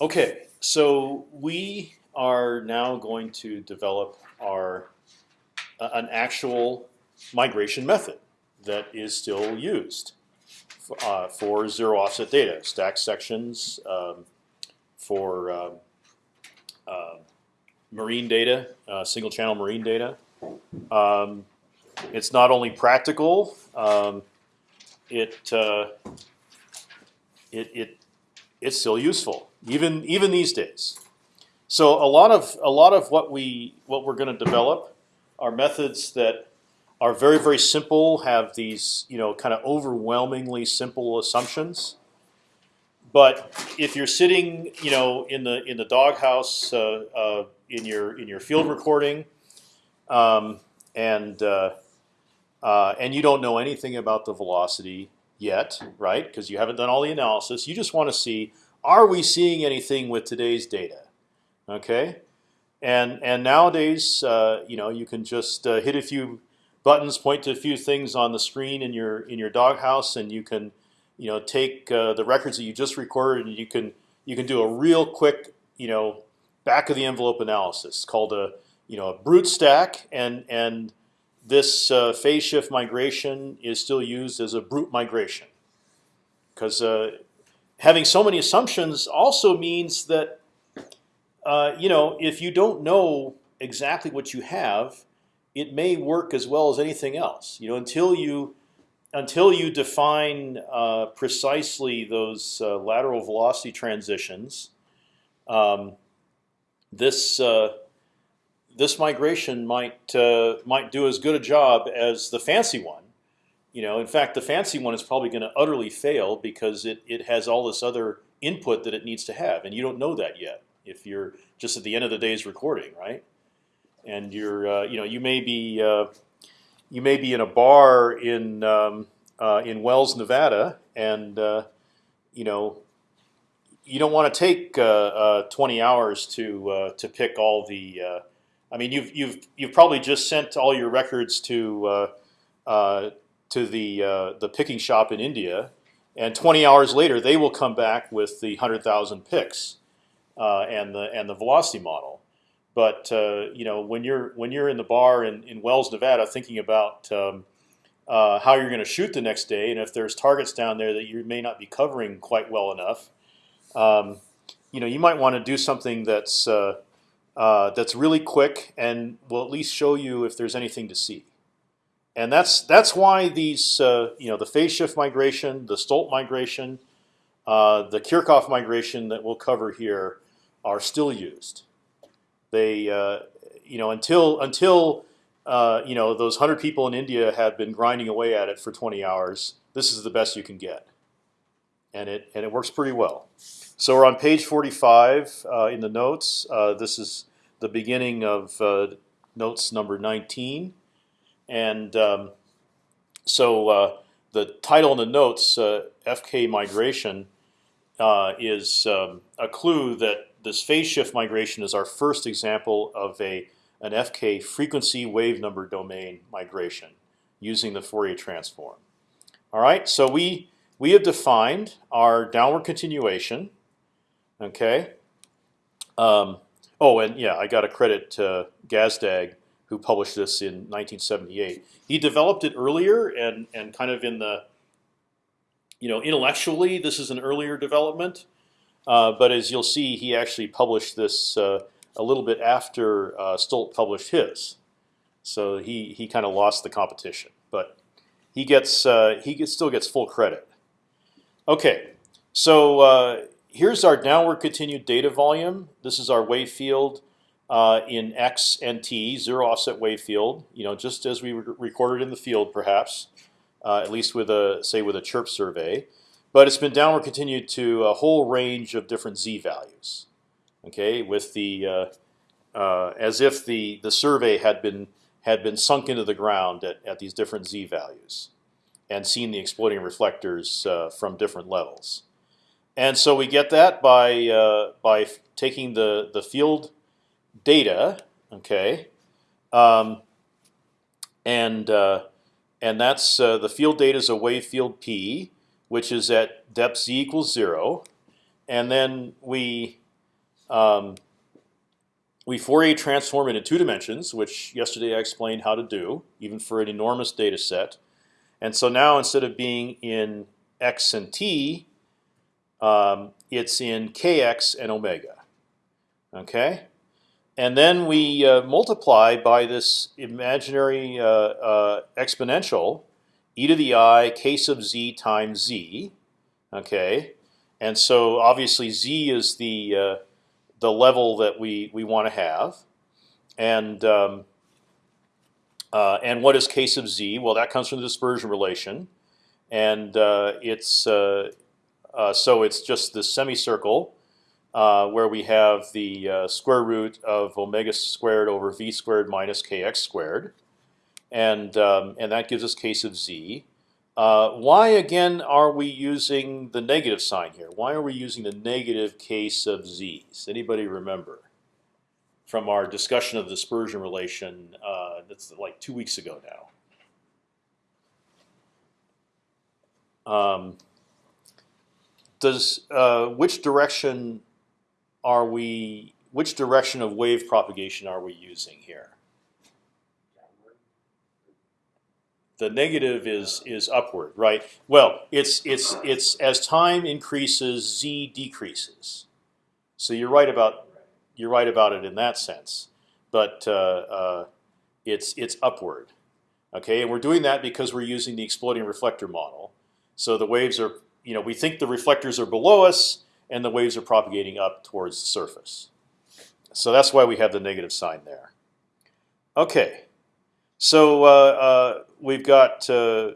Okay, so we are now going to develop our uh, an actual migration method that is still used for, uh, for zero offset data, stack sections um, for uh, marine data, uh, single channel marine data. Um, it's not only practical, um, it, uh, it it it's still useful even even these days. So a lot of a lot of what we what we're going to develop are methods that are very very simple, have these you know kind of overwhelmingly simple assumptions. But if you're sitting you know in the in the doghouse uh, uh, in your in your field recording, um, and uh, uh and you don't know anything about the velocity yet, right? Because you haven't done all the analysis. You just want to see are we seeing anything with today's data? Okay, and and nowadays, uh, you know, you can just uh, hit a few buttons, point to a few things on the screen in your in your doghouse, and you can, you know, take uh, the records that you just recorded, and you can you can do a real quick, you know, back of the envelope analysis called a you know a brute stack, and and this uh, phase shift migration is still used as a brute migration because uh, having so many assumptions also means that uh, you know if you don't know exactly what you have, it may work as well as anything else. You know until you until you define uh, precisely those uh, lateral velocity transitions, um, this uh, this migration might uh, might do as good a job as the fancy one you know, in fact, the fancy one is probably going to utterly fail because it it has all this other input that it needs to have, and you don't know that yet. If you're just at the end of the day's recording, right? And you're, uh, you know, you may be uh, you may be in a bar in um, uh, in Wells, Nevada, and uh, you know you don't want to take uh, uh, 20 hours to to pick all the. I mean, you've you've you've probably just sent all your records to to the uh, the picking shop in India, and 20 hours later they will come back with the 100,000 picks uh, and the and the velocity model. But uh, you know when you're when you're in the bar in, in Wells, Nevada, thinking about um, uh, how you're going to shoot the next day, and if there's targets down there that you may not be covering quite well enough, um, you know you might want to do something that's uh, that's really quick and will at least show you if there's anything to see and that's that's why these uh, you know the phase shift migration, the Stolt migration, uh, the Kirchhoff migration that we'll cover here are still used. They uh, you know until until uh, you know those hundred people in India have been grinding away at it for 20 hours. This is the best you can get, and it and it works pretty well. So we're on page 45 uh, in the notes. Uh, this is the beginning of notes number 19. And um, so uh, the title in the notes, uh, FK migration, uh, is um, a clue that this phase shift migration is our first example of a an FK frequency wave number domain migration using the Fourier transform. All right, so we we have defined our downward continuation. Okay. Um, oh, and yeah, I got to credit uh, Gazdag who published this in 1978. He developed it earlier and and kind of in the you know intellectually this is an earlier development, uh, but as you'll see, he actually published this uh, a little bit after uh, Stolt published his. So he he kind of lost the competition, but he gets uh, he gets, still gets full credit. Okay, so uh, here's our downward continued data volume. This is our wave field uh, in x and t, zero offset wave field. You know, just as we re recorded in the field, perhaps, uh, at least with a say with a chirp survey. But it's been downward continued to a whole range of different z values. Okay, with the uh, uh, as if the the survey had been had been sunk into the ground at, at these different z values, and seen the exploding reflectors uh, from different levels. And so we get that by uh, by taking the the field data, okay, um, and uh, and that's uh, the field data is a wave field p, which is at depth z equals zero, and then we um, we Fourier transform it in two dimensions, which yesterday I explained how to do, even for an enormous data set. And so now instead of being in x and t, um, it's in kx and omega. Okay, and then we uh, multiply by this imaginary uh, uh, exponential, e to the i k sub z times z. Okay, and so obviously z is the uh, the level that we we want to have, and um, uh, and what is k sub z? Well, that comes from the dispersion relation, and uh, it's so it's just the semicircle uh, where we have the uh, square root of omega squared over v squared minus kx squared, and um, and that gives us k sub z. Uh, why again are we using the negative sign here? Why are we using the negative k sub z's? Anybody remember? From our discussion of the dispersion relation, uh, that's like two weeks ago now. Um, does uh, which direction are we? Which direction of wave propagation are we using here? The negative is is upward, right? Well, it's it's it's as time increases, z decreases. So you're right about you're right about it in that sense, but uh, uh, it's it's upward. Okay, and we're doing that because we're using the exploding reflector model. So the waves are you know, we think the reflectors are below us and the waves are propagating up towards the surface. So that's why we have the negative sign there. Okay, so uh, uh, we've got uh,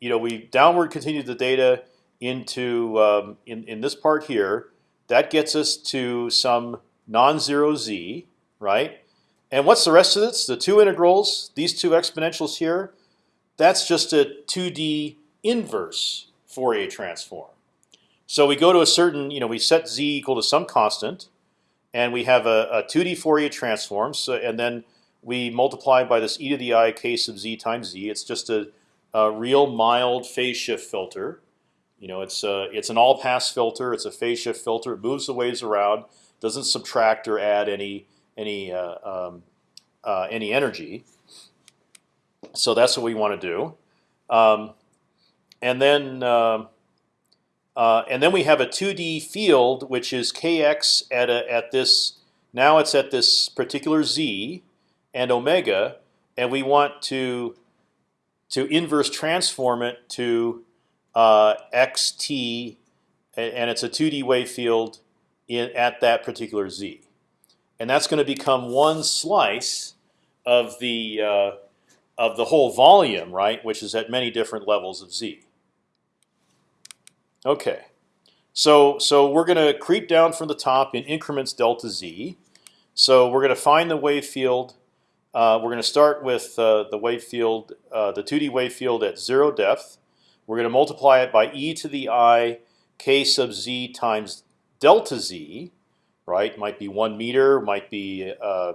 you know we downward continued the data into um, in in this part here. That gets us to some non-zero z, right? And what's the rest of this? The two integrals, these two exponentials here. That's just a 2D inverse Fourier transform. So we go to a certain, you know, we set z equal to some constant, and we have a, a 2D Fourier transform. So and then we multiply by this e to the i k sub z times z. It's just a, a real mild phase shift filter. You know, it's a, it's an all-pass filter. It's a phase shift filter. It moves the waves around, doesn't subtract or add any any uh, um, uh, any energy. So that's what we want to do. Um, and then uh, uh, and then we have a 2D field which is kx at a, at this now it's at this particular z and omega, and we want to to inverse transform it to uh, xt, and it's a 2D wave field in, at that particular z, and that's going to become one slice of the uh, of the whole volume, right? Which is at many different levels of z. Okay, so so we're going to creep down from the top in increments delta z. So we're going to find the wave field. Uh, we're going to start with uh, the wave field, uh, the 2D wave field at zero depth. We're going to multiply it by e to the i k sub z times delta z, right? Might be one meter, might be, uh,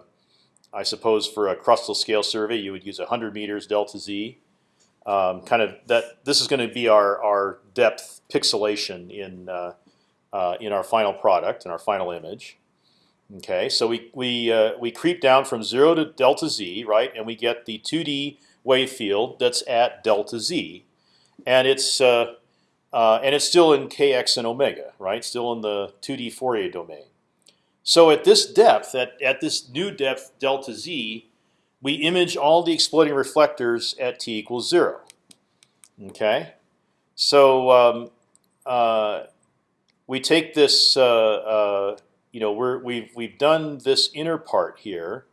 I suppose, for a crustal scale survey, you would use 100 meters delta z um, kind of that this is going to be our our depth pixelation in uh, uh, in our final product in our final image. Okay, so we we uh, we creep down from zero to delta z, right, and we get the 2D wave field that's at delta z, and it's uh, uh, and it's still in kx and omega, right, still in the 2D Fourier domain. So at this depth, at at this new depth delta z, we image all the exploding reflectors at t equals zero. Okay, so um, uh, we take this. Uh, uh, you know, we're, we've we've done this inner part here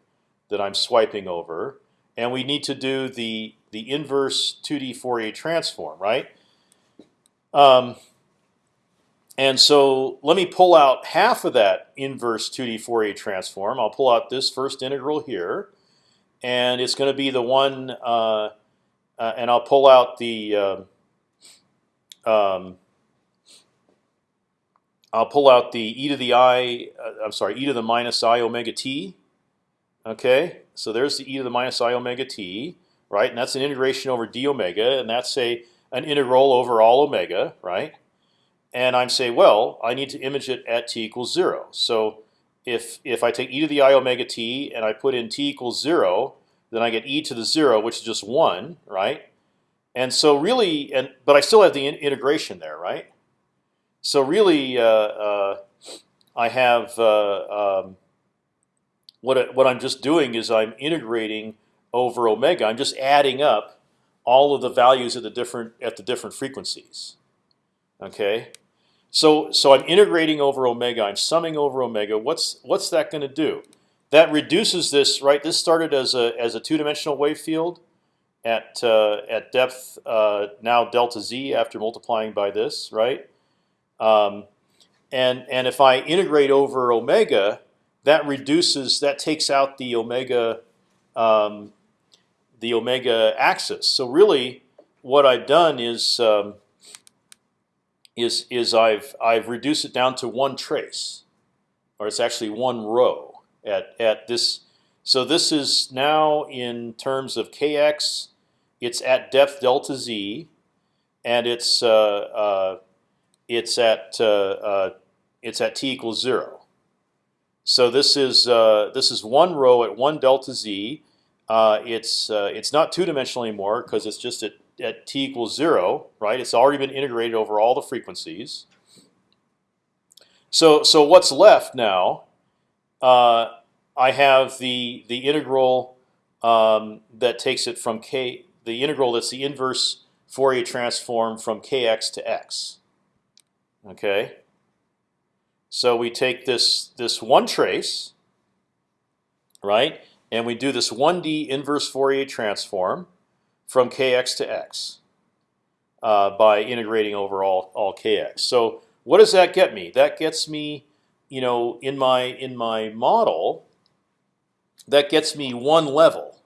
that I'm swiping over, and we need to do the the inverse 2D Fourier transform, right? Um, and so let me pull out half of that inverse 2D Fourier transform. I'll pull out this first integral here and it's going to be the one, uh, uh, and I'll pull out the. Uh, um, I'll pull out the e to the i. am uh, sorry, e to the minus i omega t. Okay, so there's the e to the minus i omega t, right? And that's an integration over d omega, and that's a an integral over all omega, right? And I'm saying, well, I need to image it at t equals zero. So if if I take e to the i omega t and I put in t equals zero, then I get e to the zero, which is just one, right? And so really, and but I still have the in integration there, right? So really, uh, uh, I have uh, um, what what I'm just doing is I'm integrating over omega. I'm just adding up all of the values at the different at the different frequencies. Okay, so so I'm integrating over omega. I'm summing over omega. What's what's that going to do? That reduces this right. This started as a as a two dimensional wave field at uh, at depth uh, now delta z after multiplying by this right. Um, and and if I integrate over omega, that reduces that takes out the omega um, the omega axis. So really, what I've done is um, is is I've I've reduced it down to one trace, or it's actually one row at at this. So this is now in terms of kx, it's at depth delta z, and it's uh, uh, it's at uh, uh it's at t equals zero. So this is uh, this is one row at one delta z. Uh, it's it's not two dimensional anymore because it's just at at t equals zero, right? It's already been integrated over all the frequencies. So so what's left now? Uh, I have the the integral um, that takes it from k. The integral that's the inverse Fourier transform from kx to x. Okay. So we take this this one trace, right, and we do this 1D inverse Fourier transform from kx to x uh, by integrating over all, all kx. So what does that get me? That gets me, you know, in my in my model, that gets me one level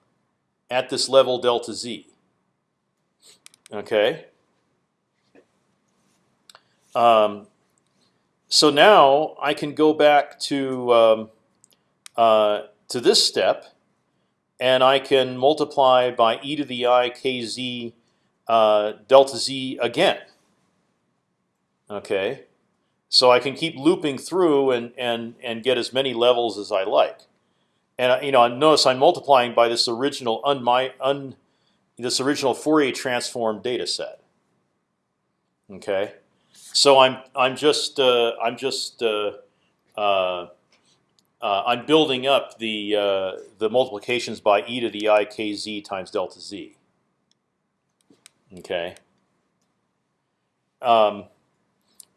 at this level delta z. Okay. Um, so now I can go back to um, uh, to this step and I can multiply by e to the i kz uh, delta z again. Okay, so I can keep looping through and and and get as many levels as I like. And uh, you know, notice I'm multiplying by this original un, my, un this original Fourier transform data set. Okay, so I'm I'm just uh, I'm just uh, uh I'm building up the uh, the multiplications by e to the i k z times delta z. Okay. Um,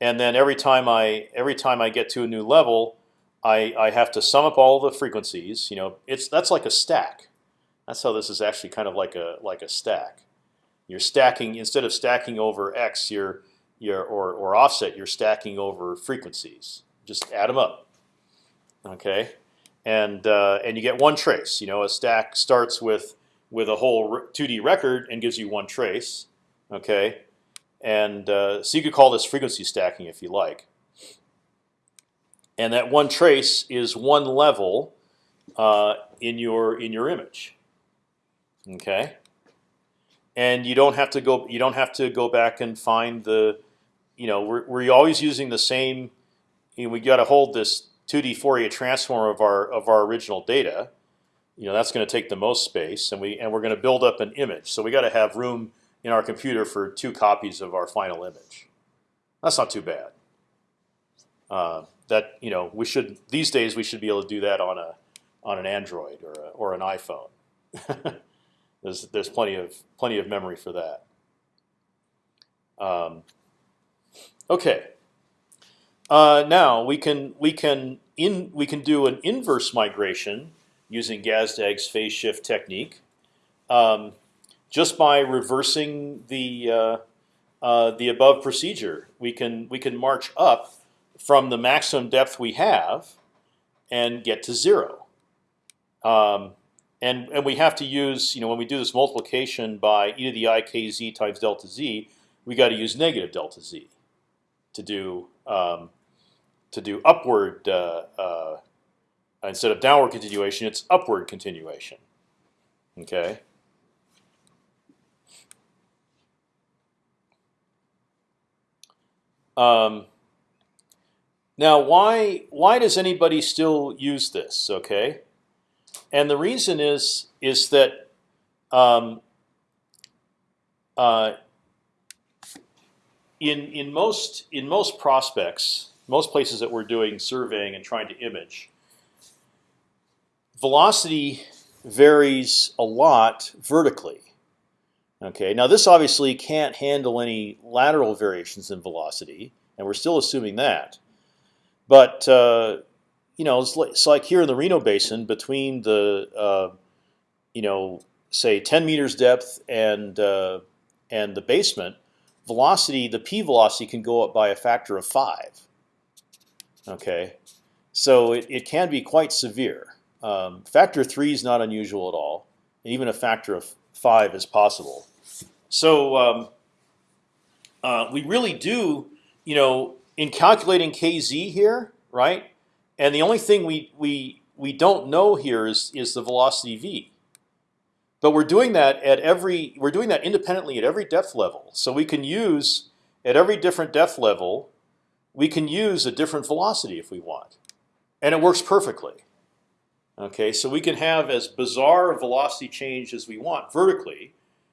and then every time I every time I get to a new level, I I have to sum up all the frequencies. You know, it's that's like a stack. That's how this is actually kind of like a like a stack. You're stacking instead of stacking over x, you're you're or or offset. You're stacking over frequencies. Just add them up okay, and uh, and you get one trace. You know, a stack starts with with a whole 2D record and gives you one trace, okay, and uh, so you could call this frequency stacking if you like. And that one trace is one level uh, in your in your image, okay. And you don't have to go. You don't have to go back and find the, you know, we're we're always using the same. You know, we got to hold this 2D Fourier transform of our of our original data, you know that's going to take the most space, and we and we're going to build up an image. So we got to have room in our computer for two copies of our final image. That's not too bad. Uh, that you know we should these days we should be able to do that on a on an Android or a, or an iPhone. there's there's plenty of plenty of memory for that. Um, okay. Uh, now we can we can in we can do an inverse migration using Gazdag's phase shift technique, um, just by reversing the uh, uh, the above procedure. We can we can march up from the maximum depth we have and get to zero. Um, and and we have to use you know when we do this multiplication by e to the i k z times delta z, we got to use negative delta z to do um, to do upward uh, uh, instead of downward continuation. It's upward continuation. Okay. Um, Now, why why does anybody still use this? Okay, and the reason is is that um, uh, in in most in most prospects, most places that we're doing surveying and trying to image, velocity varies a lot vertically. Okay, now this obviously can't handle any lateral variations in velocity, and we're still assuming that. But uh, you know, it's like, it's like, here in the Reno Basin, between the uh, you know, say 10 meters depth and uh, and the basement, velocity, the p velocity can go up by a factor of five. Okay, so it, it can be quite severe. Um, factor three is not unusual at all, and even a factor of five is possible. So um, uh, we really do, you know, in calculating kz here, right? And the only thing we we we don't know here is is the velocity v. But we're doing that at every we're doing that independently at every depth level. So we can use at every different depth level, we can use a different velocity if we want, and it works perfectly. Okay, so we can have as bizarre a velocity change as we want vertically.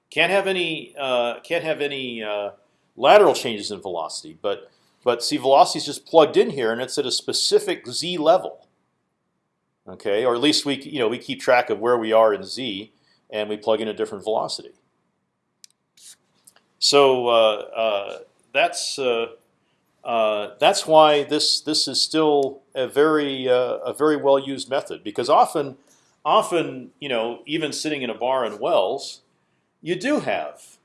Can't have any uh, can't have any uh, lateral changes in velocity, but but see, velocity is just plugged in here, and it's at a specific z level. Okay, or at least we you know we keep track of where we are in z, and we plug in a different velocity. So uh, uh, that's uh, uh, that's why this this is still a very a very well used method because often often you know even sitting in a bar in wells, you do have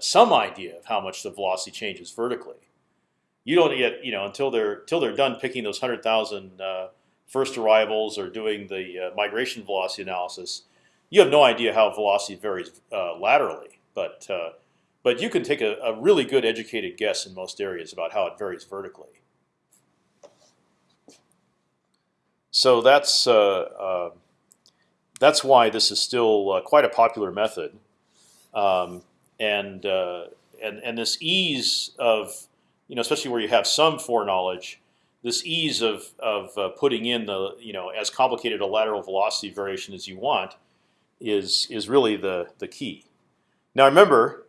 some idea of how much the velocity changes vertically you don't yet you know until they're until they're done picking those hundred thousand uh, first arrivals or doing the uh, migration velocity analysis. You have no idea how velocity varies uh, laterally, but uh, but you can take a, a, really good educated guess in most areas about how it varies vertically. So that's uh, um, that's why this is still uh, quite a popular method, um, and and and this ease of you know, especially where you have some foreknowledge, this ease of of uh, putting in the you know as complicated a lateral velocity variation as you want is is really the the key. Now remember,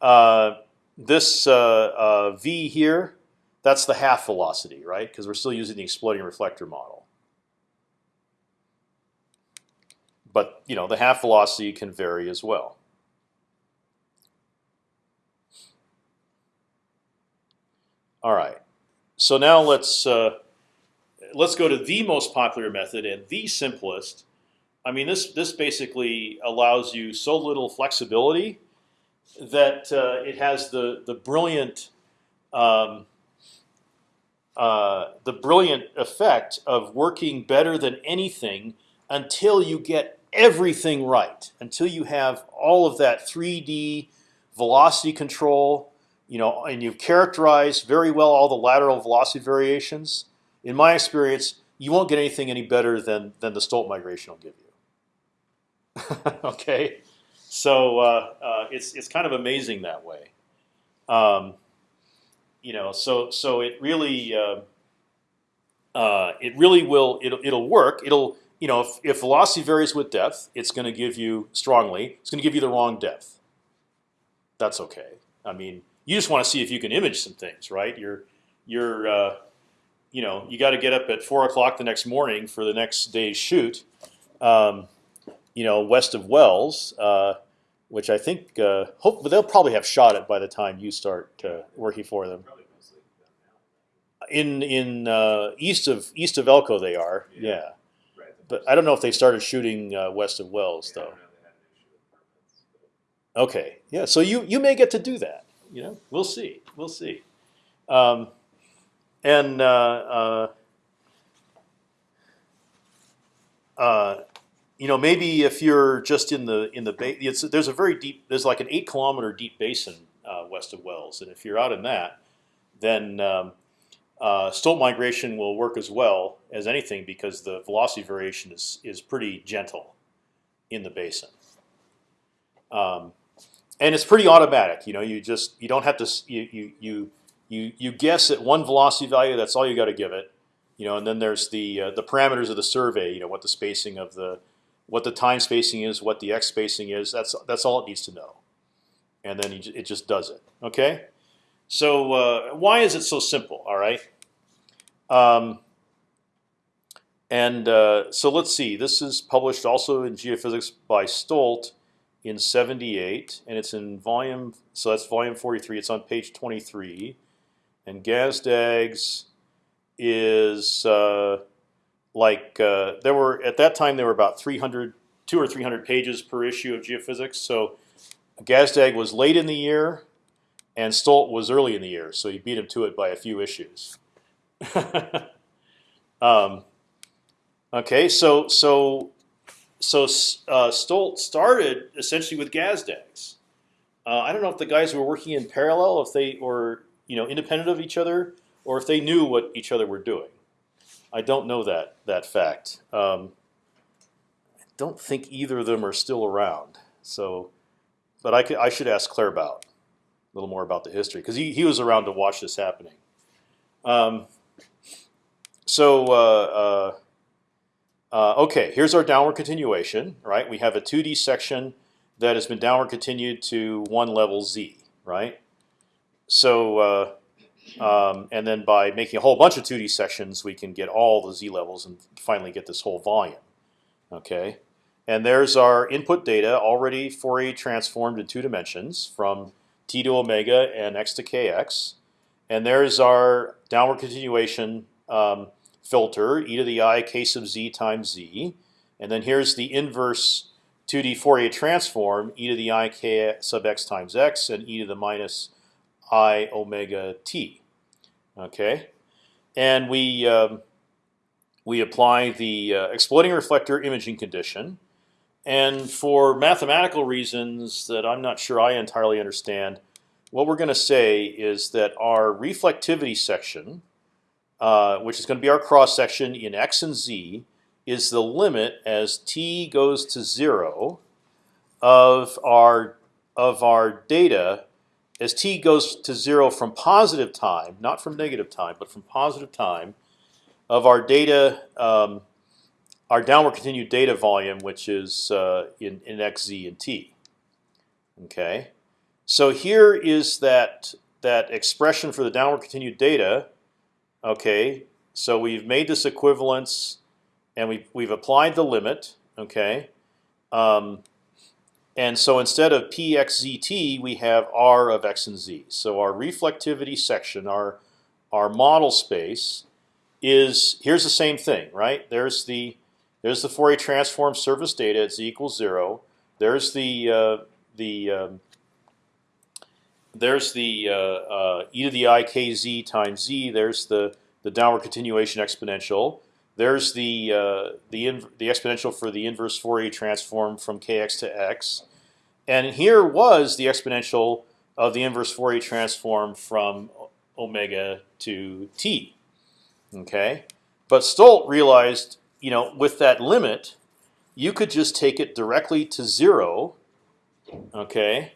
uh, this uh, uh v here, that's the half velocity, right? Because we're still using the exploding reflector model. But you know the half velocity can vary as well. All right. So now let's uh, let's go to the most popular method and the simplest. I mean, this this basically allows you so little flexibility that uh, it has the the brilliant um, uh, the brilliant effect of working better than anything until you get everything right, until you have all of that 3D velocity control, you know, and you've characterized very well all the lateral velocity variations. In my experience, you won't get anything any better than than the Stolt migration will give you. okay, so uh, uh, it's it's kind of amazing that way. Um, you know, so so it really uh, uh it really will it'll it'll work. It'll you know if, if velocity varies with depth, it's going to give you strongly. It's going to give you the wrong depth. That's okay. I mean, you just want to see if you can image some things, right? You're you're uh, you know you got to get up at four o'clock the next morning for the next day's shoot. Um, you know, west of Wells, uh, which I think uh, hope they'll probably have shot it by the time you start uh, working for them. In in uh, east of east of Elko they are, yeah. yeah. But I don't know if they started shooting uh, west of Wells though. Okay, yeah. So you you may get to do that you know, we'll see. We'll see. Um, and uh, uh, you know, maybe if you're just in the in the ba- there's a very deep. There's like an eight kilometer deep basin uh, west of Wells, and if you're out in that, then um, uh, Stolt migration will work as well as anything because the velocity variation is is pretty gentle in the basin. Um, and it's pretty automatic. You know, you just you don't have to you you you you you guess at one velocity value. That's all you got to give it. You know, and then there's the uh, the parameters of the survey. You know, what the spacing of the what the time spacing is, what the x spacing is. That's that's all it needs to know, and then it just does it. Okay. So uh, why is it so simple? All right. Um, and uh, so let's see. This is published also in Geophysics by Stolt in '78, and it's in volume. So that's volume 43. It's on page 23, and Gazdag's is uh, like uh, there were at that time there were about 300, two or 300 pages per issue of Geophysics. So Gazdag was late in the year, and Stolt was early in the year, so he beat him to it by a few issues. um, okay, so so so uh, Stolt started essentially with Gazdag's. Uh, I don't know if the guys were working in parallel, if they were you know independent of each other, or if they knew what each other were doing. I don't know that that fact. Um, I don't think either of them are still around. So, but I, could, I should ask Claerbout a little more about the history because he, he was around to watch this happening. Um, so uh, uh, uh, okay, here's our downward continuation. Right, we have a 2D section that has been downward continued to one level z. Right, so uh, um, and then by making a whole bunch of 2D sections, we can get all the z levels and finally get this whole volume. Okay, and there's our input data already Fourier transformed in two dimensions from t to omega and x to kx. And there's our downward continuation um, filter, e to the i k sub z times z. And then here's the inverse 2D Fourier transform, e to the i k sub x times x, and e to the minus i omega t. Okay, and we um, we apply the uh, exploding reflector imaging condition, and for mathematical reasons that I'm not sure I entirely understand, what we're going to say is that our reflectivity section, uh, which is going to be our cross section in x and z, is the limit as t goes to zero of our of our data as t goes to zero from positive time, not from negative time, but from positive time, of our data, um, our downward continued data volume, which is uh, in, in x, z, and t. Okay, so here is that that expression for the downward continued data. Okay, so we've made this equivalence, and we've we've applied the limit. Okay, um, and so instead of pxzt, we have r of x and z. So our reflectivity section, our our model space, is here's the same thing, right? There's the there's the Fourier transform surface data at z equals zero. There's the uh, the um, there's the uh, uh, e to the i k z times z. There's the the downward continuation exponential. There's the uh, the the exponential for the inverse Fourier transform from kx to x, and here was the exponential of the inverse Fourier transform from omega to t. Okay, but Stolt realized, you know, with that limit, you could just take it directly to zero. Okay,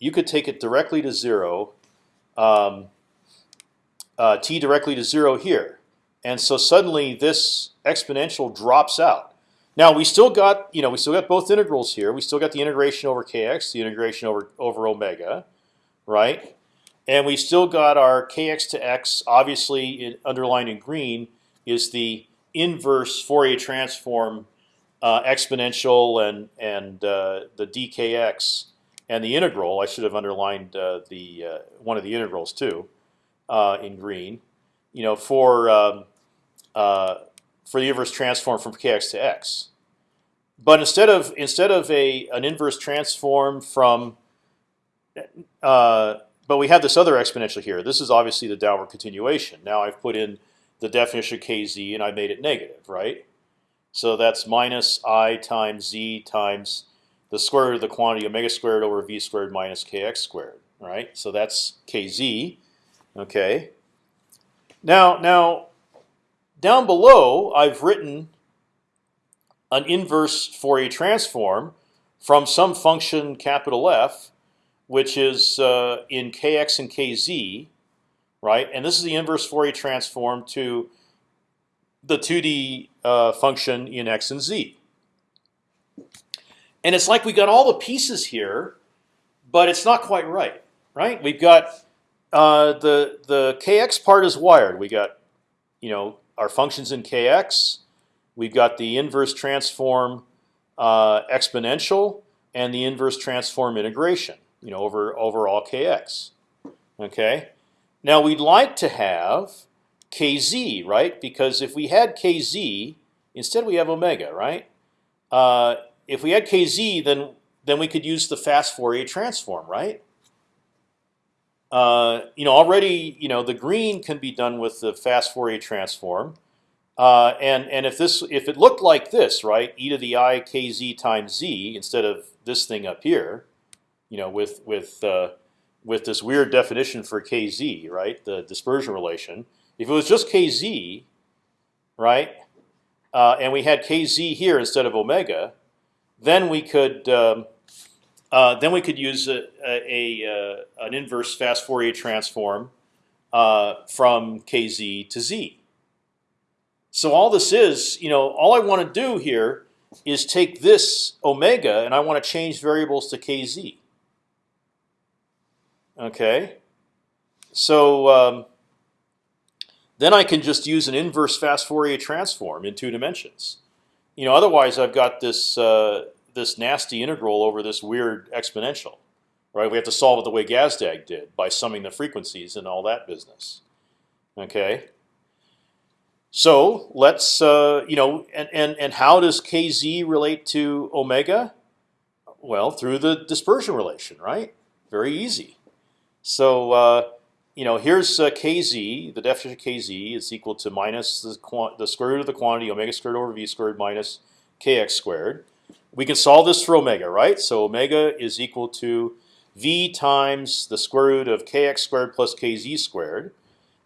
you could take it directly to zero. Um, uh, t directly to zero here. And so suddenly this exponential drops out. Now we still got you know we still got both integrals here. We still got the integration over kx, the integration over over omega, right? And we still got our kx to x. Obviously, in, underlined in green is the inverse Fourier transform uh, exponential and and uh, the dkx and the integral. I should have underlined uh, the uh, one of the integrals too uh, in green. You know for um, uh, for the inverse transform from kx to x. But instead of instead of a an inverse transform from, uh, but we have this other exponential here. This is obviously the downward continuation. Now I've put in the definition of kz and I made it negative, right? So that's minus i times z times the square root of the quantity omega squared over v squared minus kx squared, right? So that's kz. Okay. Now, now down below, I've written an inverse Fourier transform from some function capital F, which is uh, in kx and kz, right? And this is the inverse Fourier transform to the 2D uh, function in x and z. And it's like we got all the pieces here, but it's not quite right, right? We've got uh, the the kx part is wired. We got you know our functions in kx. We've got the inverse transform uh, exponential and the inverse transform integration. You know over over all kx. Okay. Now we'd like to have kz, right? Because if we had kz, instead we have omega, right? Uh, if we had kz, then then we could use the fast Fourier transform, right? Uh, you know, already, you know, the green can be done with the fast Fourier transform, uh, and and if this if it looked like this, right, e to the i kz times z instead of this thing up here, you know, with with uh, with this weird definition for kz, right, the dispersion relation. If it was just kz, right, uh, and we had kz here instead of omega, then we could um, uh, then we could use a, a, a, uh, an inverse fast Fourier transform uh, from kz to z. So all this is, you know, all I want to do here is take this omega and I want to change variables to kz. Okay, so um, then I can just use an inverse fast Fourier transform in two dimensions. You know, otherwise I've got this uh, this nasty integral over this weird exponential, right? We have to solve it the way Gazdag did by summing the frequencies and all that business. Okay. So let's uh, you know, and and and how does kz relate to omega? Well, through the dispersion relation, right? Very easy. So uh, you know, here's uh, kz. The definition of kz is equal to minus the, the square root of the quantity omega squared over v squared minus kx squared. We can solve this for omega, right? So omega is equal to v times the square root of kx squared plus kz squared.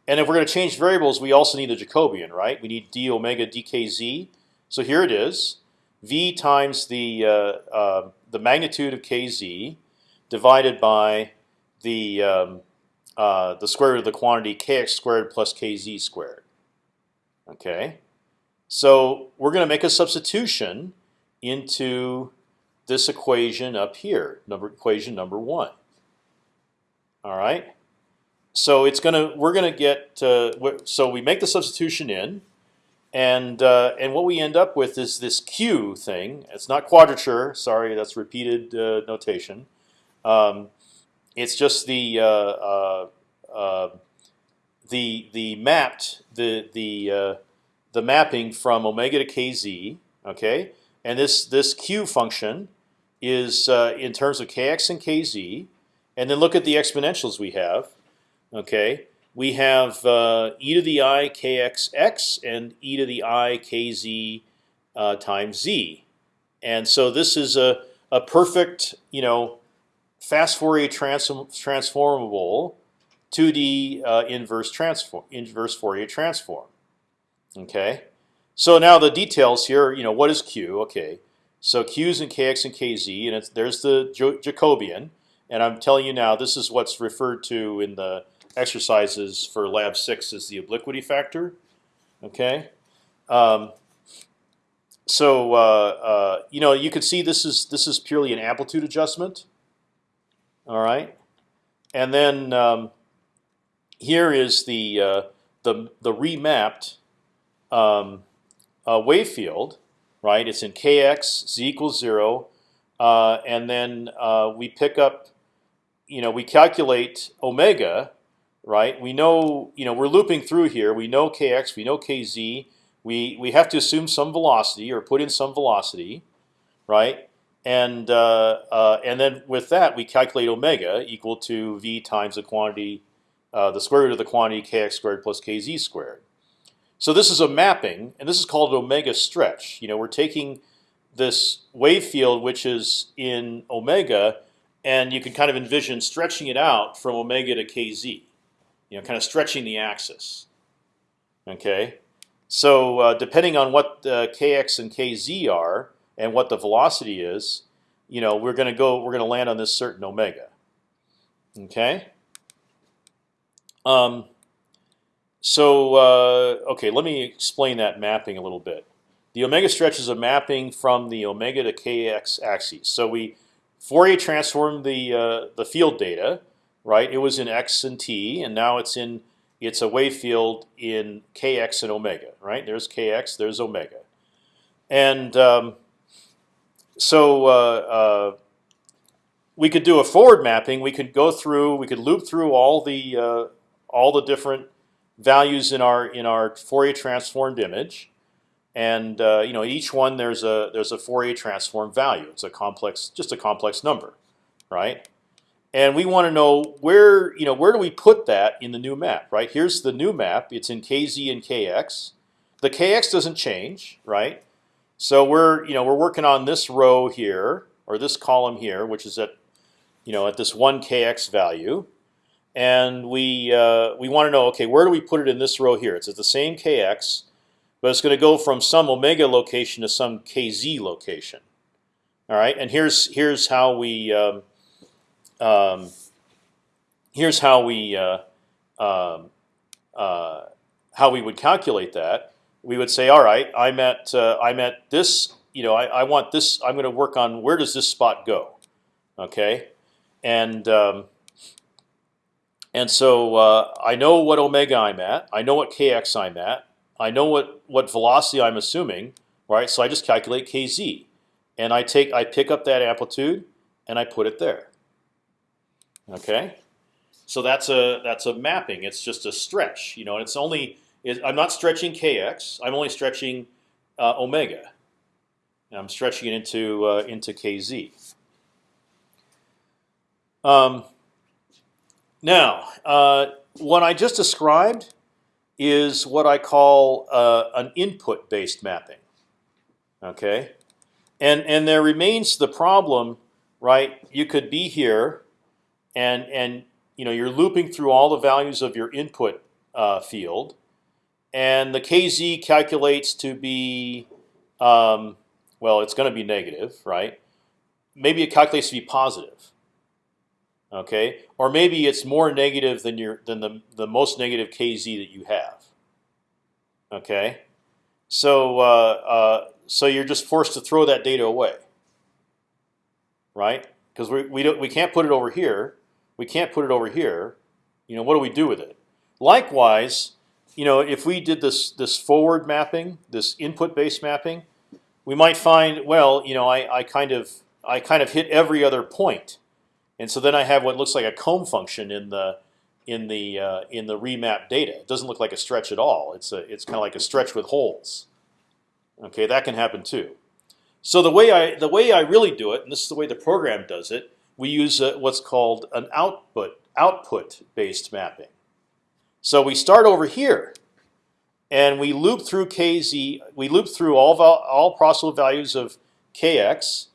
And if we're going to change variables, we also need a Jacobian, right? We need d omega dkz. So here it is, v times the uh, uh, the magnitude of kz divided by the um, uh, the square root of the quantity kx squared plus kz squared. Okay, so we're going to make a substitution into this equation up here, number equation number one. All right. So it's gonna we're gonna get uh, so we make the substitution in, and uh, and what we end up with is this q thing. It's not quadrature. Sorry, that's repeated uh, notation. Um, it's just the uh, uh, the the mapped the the the mapping from omega to kz. Okay, and this this q function is uh, in terms of kx and kz. And then look at the exponentials we have. Okay, we have uh, e to the i kxx and e to the i kz uh, times z. And so this is a, a perfect, you know, fast Fourier transform, transformable 2D uh, inverse transform inverse Fourier transform. Okay, so now the details here, you know, what is Q? Okay, so Q is in Kx and Kz, and it's, there's the Jacobian. And I'm telling you now, this is what's referred to in the exercises for lab six as the obliquity factor. Okay, um, so uh, uh, you know you can see this is this is purely an amplitude adjustment. All right, and then um, here is the uh, the the remapped um, uh, wave field, right? It's in kx z equals zero, uh, and then uh, we pick up, you know, we calculate omega, right? We know, you know, we're looping through here. We know kx, we know kz. We we have to assume some velocity or put in some velocity, right? And uh, uh, and then with that we calculate omega equal to v times the quantity, uh, the square root of the quantity kx squared plus kz squared. So this is a mapping, and this is called omega stretch. You know, we're taking this wave field, which is in omega, and you can kind of envision stretching it out from omega to kz. You know, kind of stretching the axis. Okay, so uh, depending on what the kx and kz are and what the velocity is, you know, we're going to go. We're going to land on this certain omega. Okay. Um, so uh, okay, let me explain that mapping a little bit. The omega stretch is a mapping from the omega to kx axes. So we Fourier transformed the uh, the field data, right? It was in x and t, and now it's in it's a wave field in kx and omega, right? There's kx, there's omega, and um, so uh, uh, we could do a forward mapping. We could go through, we could loop through all the uh, all the different values in our in our Fourier transformed image, and uh, you know each one there's a there's a Fourier transform value. It's a complex, just a complex number, right? And we want to know where you know where do we put that in the new map, right? Here's the new map. It's in kz and kx. The kx doesn't change, right? So we're you know we're working on this row here or this column here, which is at you know at this one kx value, and we uh, we want to know okay where do we put it in this row here? It's at the same kx, but it's going to go from some omega location to some kz location. All right, and here's here's how we um, um, here's how we uh, um, uh, how we would calculate that. We would say, all right, I'm at uh, I'm at this. You know, I, I want this. I'm going to work on where does this spot go? Okay, and um, and so uh, I know what omega I'm at. I know what kx I'm at. I know what what velocity I'm assuming, right? So I just calculate kz, and I take I pick up that amplitude and I put it there. Okay, so that's a that's a mapping. It's just a stretch, you know. And it's only it, I'm not stretching kx. I'm only stretching uh, omega. And I'm stretching it into uh, into kz. Um, now, uh, what I just described is what I call uh, an input-based mapping. Okay, and and there remains the problem, right? You could be here, and and you know you're looping through all the values of your input uh, field, and the kz calculates to be, um, well, it's going to be negative, right? Maybe it calculates to be positive okay? Or maybe it's more negative than your than the the most negative kz that you have. Okay, so uh, uh, so you're just forced to throw that data away, right? Because we we don't we can't put it over here. We can't put it over here. You know what do we do with it? Likewise, you know if we did this this forward mapping, this input based mapping, we might find well you know I I kind of I kind of hit every other point and so then I have what looks like a comb function in the in the uh, in the remap data. It doesn't look like a stretch at all. It's a it's kind of like a stretch with holes. Okay, that can happen too. So the way I the way I really do it, and this is the way the program does it, we use a, what's called an output output based mapping. So we start over here, and we loop through kz. We loop through all all possible values of kx,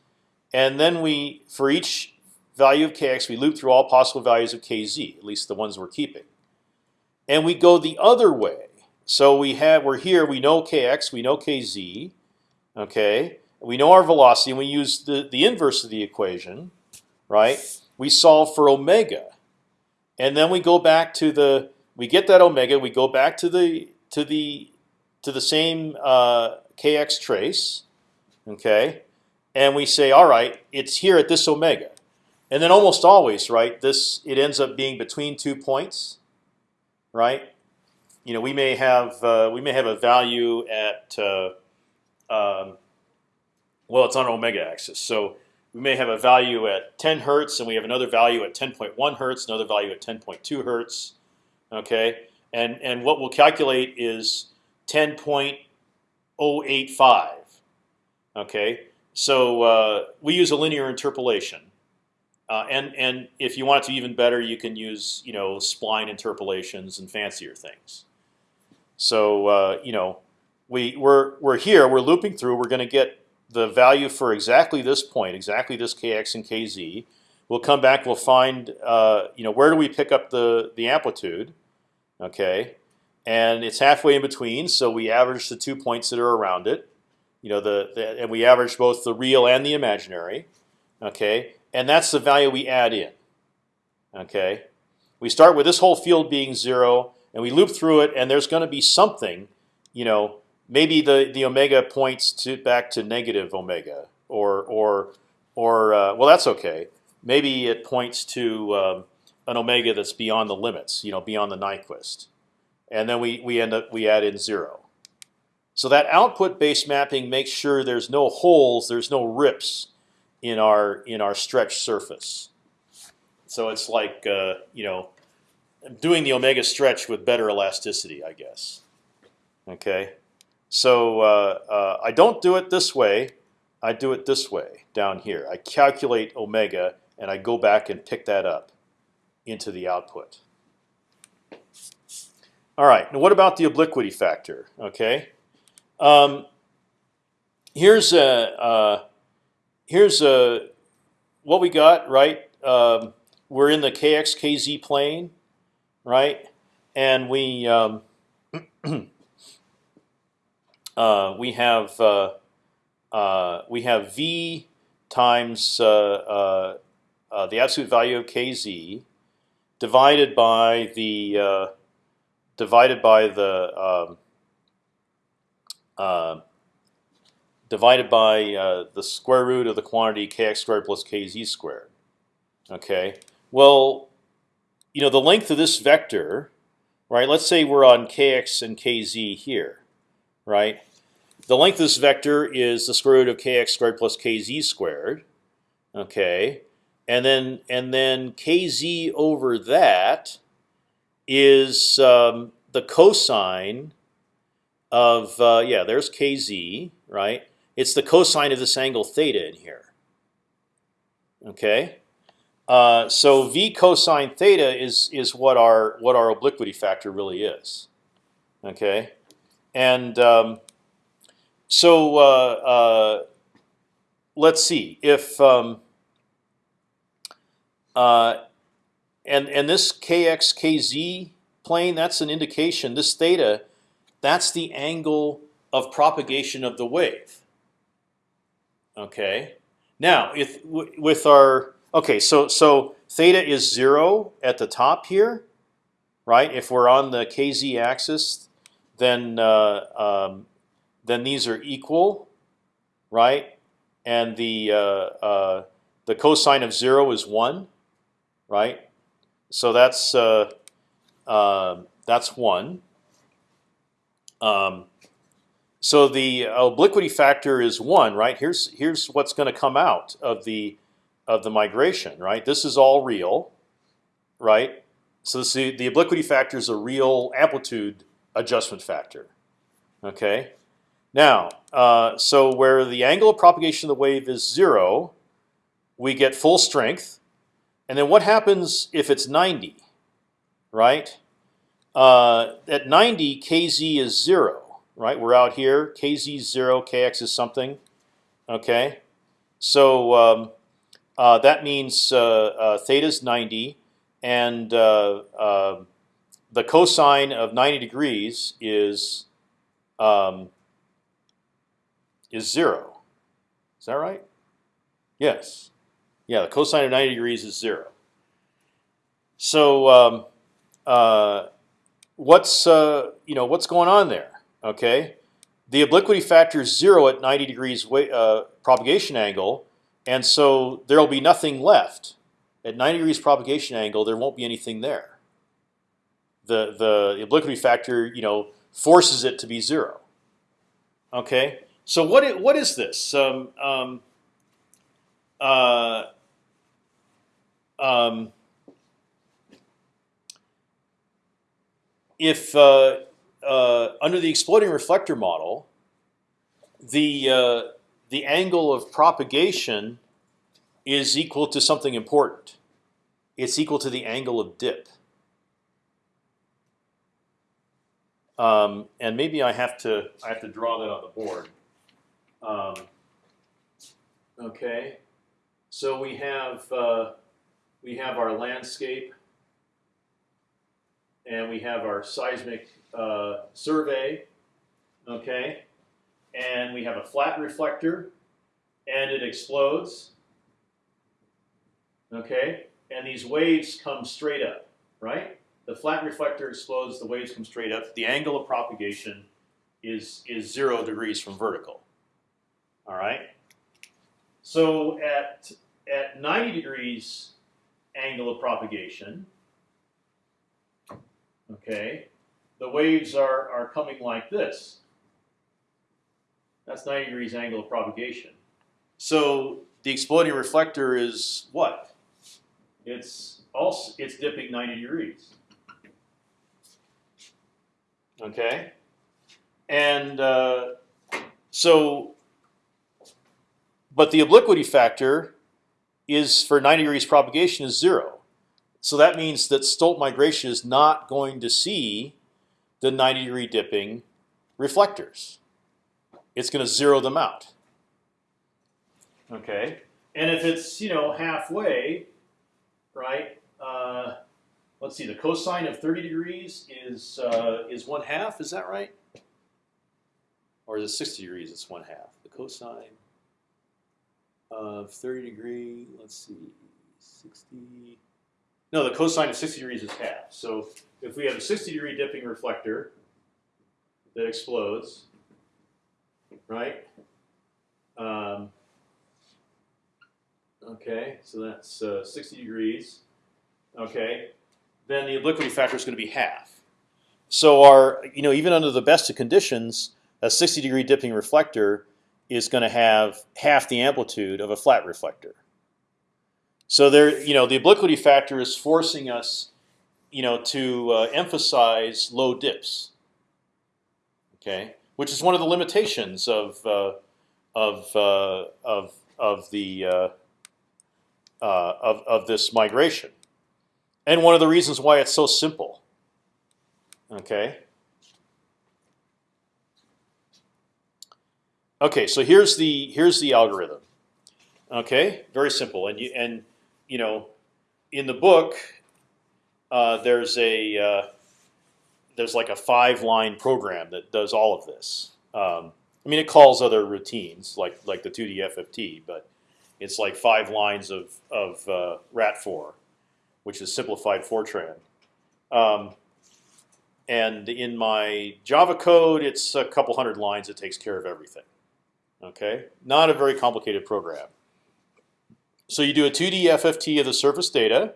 and then we for each value of kx, we loop through all possible values of kz, at least the ones we're keeping. And we go the other way. So we have we're here. We know kx, we know kz. Okay, we know our velocity, and we use the the inverse of the equation, right? We solve for omega, and then we go back to the we get that omega. We go back to the to the to the same uh, kx trace, okay, and we say, all right, it's here at this omega. And then almost always, right? This it ends up being between two points, right? You know, we may have uh, we may have a value at uh, um, well, it's on omega axis, so we may have a value at 10 hertz, and we have another value at 10.1 hertz, another value at 10.2 hertz. Okay, and and what we'll calculate is 10.085. Okay, so uh, we use a linear interpolation. Uh, and and if you want to even better, you can use you know spline interpolations and fancier things. So uh, you know we we're we're here. We're looping through. We're going to get the value for exactly this point, exactly this kx and kz. We'll come back. We'll find uh, you know where do we pick up the the amplitude? Okay, and it's halfway in between. So we average the two points that are around it. You know the, the and we average both the real and the imaginary. Okay, and that's the value we add in. Okay, we start with this whole field being zero. and we loop through it, and there's going to be something, you know, maybe the the omega points to back to negative omega, or or or uh, well, that's okay. Maybe it points to um, an omega that's beyond the limits, you know, beyond the Nyquist, and then we we end up we add in zero. So that output-based mapping makes sure there's no holes, there's no rips in our in our stretch surface. So it's like uh, you know, doing the omega stretch with better elasticity, I guess. Okay, so uh, uh, I don't do it this way. I do it this way down here. I calculate omega and I go back and pick that up into the output. All right. Now, what about the obliquity factor? Okay. Um, here's a uh, here's a what we got right. Um, we're in the kx kz plane, right? And we um, uh, we have uh, uh, we have v times uh, uh, the absolute value of kz divided by the divided by the um, uh, divided by uh, the square root of the quantity kx squared plus kz squared. Okay. Well, you know the length of this vector, right? Let's say we're on kx and kz here, right? The length of this vector is the square root of kx squared plus kz squared. Okay, and then and then kz over that is um, the cosine of uh, yeah. There's kz, right? It's the cosine of this angle theta in here. Okay, uh, so v cosine theta is is what our what our obliquity factor really is. Okay, and um, so uh, uh, let's see if um, uh, and and this kx kz plane that's an indication. This theta, that's the angle of propagation of the wave. Okay. Now, if with our okay, so so theta is zero at the top here, right? If we're on the kz axis, then uh, um, then these are equal, right? And the uh, uh, the cosine of zero is one, right? So that's uh, um, that's one. Um, so the obliquity factor is one, right? Here's here's what's going to come out of the of the migration, right? This is all real, right? So this, the obliquity factor is a real amplitude adjustment factor. Okay. Now, uh, so where the angle of propagation of the wave is zero, we get full strength. And then what happens if it's 90? Right? Uh, at 90, kz is zero. Right? We're out here. Kz is zero. Kx is something. Okay. So um, uh, that means uh, uh theta is 90, and uh, uh, the cosine of 90 degrees is um, is zero. Is that right? Yes. Yeah, the cosine of 90 degrees is zero. So um, uh, what's uh, you know what's going on there? Okay, the obliquity factor is zero at 90 degrees uh, propagation angle, and so there will be nothing left at 90 degrees propagation angle. There won't be anything there. The the obliquity factor you know forces it to be zero. Okay, so what is, what is this? Um, um, uh, um, if uh, uh, under the exploding reflector model, the uh, the angle of propagation is equal to something important. It's equal to the angle of dip. Um, and maybe I have to I have to draw that on the board. Um, okay, so we have uh, we have our landscape, and we have our seismic uh, survey. Okay, and we have a flat reflector, and it explodes. Okay, and these waves come straight up, right? the flat reflector explodes, the waves come straight up. The angle of propagation is is zero degrees from vertical. All right. So at at 90 degrees angle of propagation, okay, the waves are are coming like this. That's 90 degrees angle of propagation. So the exploding reflector is what? It's also it's dipping 90 degrees. Okay, and uh, so, but the obliquity factor is for 90 degrees propagation is zero. So that means that Stolt migration is not going to see the 90 degree dipping reflectors. It's going to zero them out. Okay, and if it's you know halfway, right? Uh, let's see, the cosine of 30 degrees is uh, is one half. Is that right? Or is it 60 degrees? It's one half. The cosine of 30 degree. Let's see, 60. No, the cosine of 60 degrees is half. So if we have a 60 degree dipping reflector that explodes, right? Um, okay, so that's uh, 60 degrees. Okay, then the obliquity factor is going to be half. So our, you know, even under the best of conditions, a 60 degree dipping reflector is going to have half the amplitude of a flat reflector. So there, you know, the obliquity factor is forcing us, you know, to uh, emphasize low dips. Okay, which is one of the limitations of uh, of uh, of of the uh, uh, of of this migration and one of the reasons why it's so simple. Okay. Okay, so here's the here's the algorithm. Okay, very simple, and you and you know, in the book, uh, there's a uh, there's like a five line program that does all of this. Um, I mean, it calls other routines like like the 2D FFT, but it's like five lines of of uh, Ratfor which is simplified Fortran. Um, and in my Java code, it's a couple hundred lines. It takes care of everything. Okay, not a very complicated program. So you do a 2D FFT of the surface data,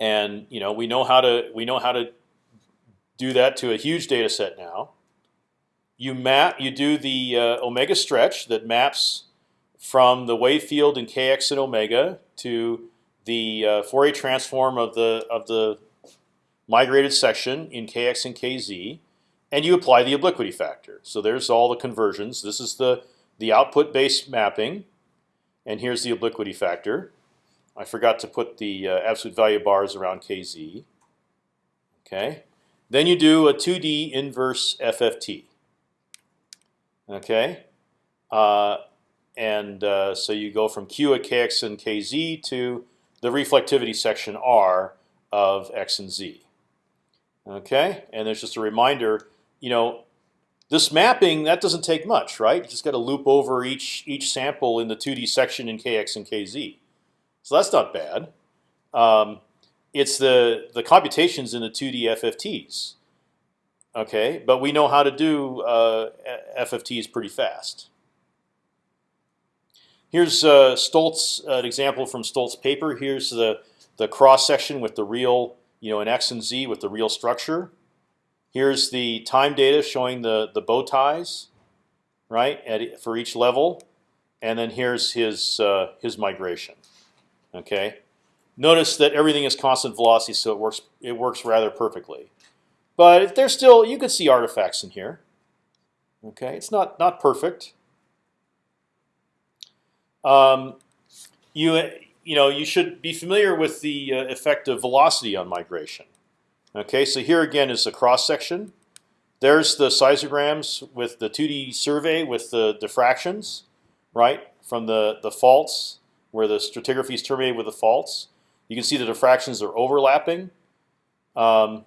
and you know we know how to we know how to do that to a huge data set now. You map you do the uh, omega stretch that maps from the wave field in kx and omega to the uh, Fourier transform of the of the migrated section in kx and kz, and you apply the obliquity factor. So there's all the conversions. This is the the output based mapping, and here's the obliquity factor. I forgot to put the uh, absolute value bars around kz. Okay, then you do a 2D inverse FFT. Okay, uh, and uh, so you go from q at kx and kz to the reflectivity section R of x and z. Okay, and there's just a reminder. You know, this mapping that doesn't take much, right? You just got to loop over each each sample in the 2D section in kx and kz. So that's not bad. Um, it's the the computations in the 2D FFTs. Okay, but we know how to do uh, FFTs pretty fast. Here's uh, Stolt's, an example from Stolt's paper. Here's the the cross section with the real, you know, an x and z with the real structure. Here's the time data showing the the bow ties, right, at, for each level, and then here's his uh, his migration. Okay, notice that everything is constant velocity, so it works it works rather perfectly. But there's still you could see artifacts in here. Okay, it's not not perfect. Um, you you know you should be familiar with the uh, effect of velocity on migration. Okay, so here again is the cross section. There's the seismograms with the 2D survey with the diffractions, right from the the faults where the stratigraphy is terminated with the faults. You can see the diffractions are overlapping. Um,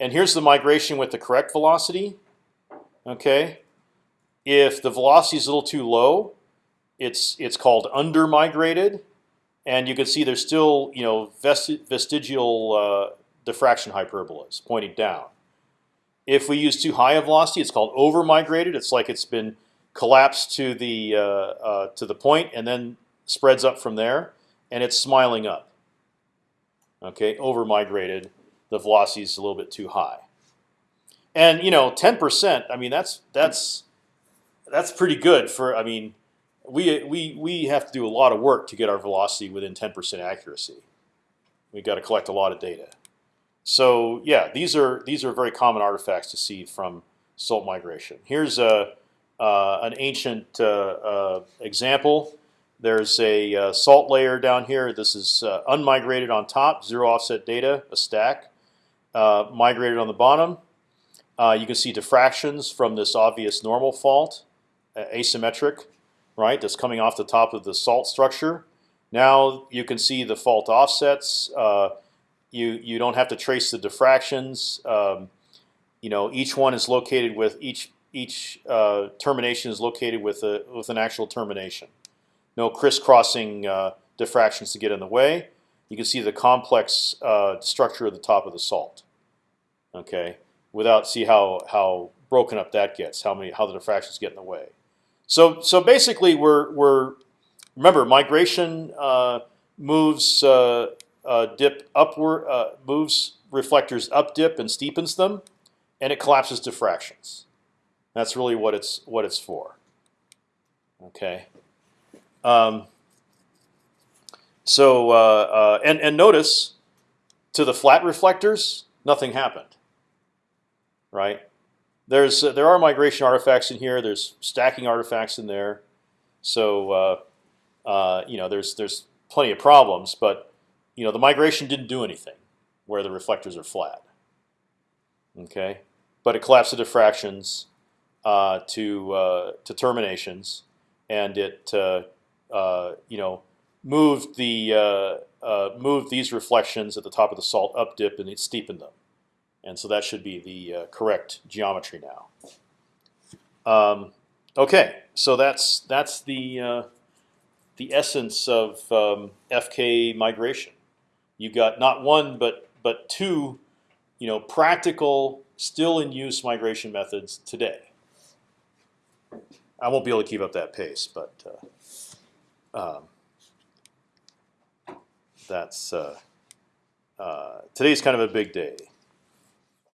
and here's the migration with the correct velocity. Okay, if the velocity is a little too low, it's it's called under migrated, and you can see there's still you know vesti vestigial uh, diffraction hyperbolas pointing down. If we use too high a velocity, it's called over migrated. It's like it's been collapsed to the uh, uh, to the point and then spreads up from there, and it's smiling up. Okay, over migrated. The velocity is a little bit too high. And you know, 10%. I mean, that's that's that's pretty good for. I mean, we we we have to do a lot of work to get our velocity within 10% accuracy. We've got to collect a lot of data. So yeah, these are these are very common artifacts to see from Stolt migration. Here's a uh, an ancient uh, uh, example. There's a uh, salt layer down here. This is uh, unmigrated on top, zero offset data, a stack. Uh, migrated on the bottom. you can see diffractions from this obvious normal fault, asymmetric, right? That's coming off the top of the salt structure. Now you can see the fault offsets. you you don't have to trace the diffractions. Um, you know, each one is located with each each uh, termination is located with a with an actual termination. No crisscrossing uh, diffractions to get in the way. You can see the complex uh, structure of the top of the salt. Okay, without see how how broken up that gets, how many how the diffractions get in the way. So so basically, we're we're remember migration uh, moves uh, uh, dip upward moves reflectors up dip and steepens them, and it collapses diffractions. That's really what it's what it's for. Okay. Um, so uh, uh, and and notice to the flat reflectors, nothing happened. Right. There's uh, there are migration artifacts in here. There's stacking artifacts in there. So uh, uh, you know there's there's plenty of problems, but you know the migration didn't do anything where the reflectors are flat. Okay, but it collapsed the diffractions uh, to to terminations, and it you know moved the uh, moved these reflections at the top of the salt up dip and it steepened them, and so that should be the correct geometry now. Um, okay, so that's that's the the essence of um, FK migration. You got not one but but two, you know, practical, still in use migration methods today. I won't be able to keep up that pace, but uh, um, that's uh, uh, today's kind of a big day.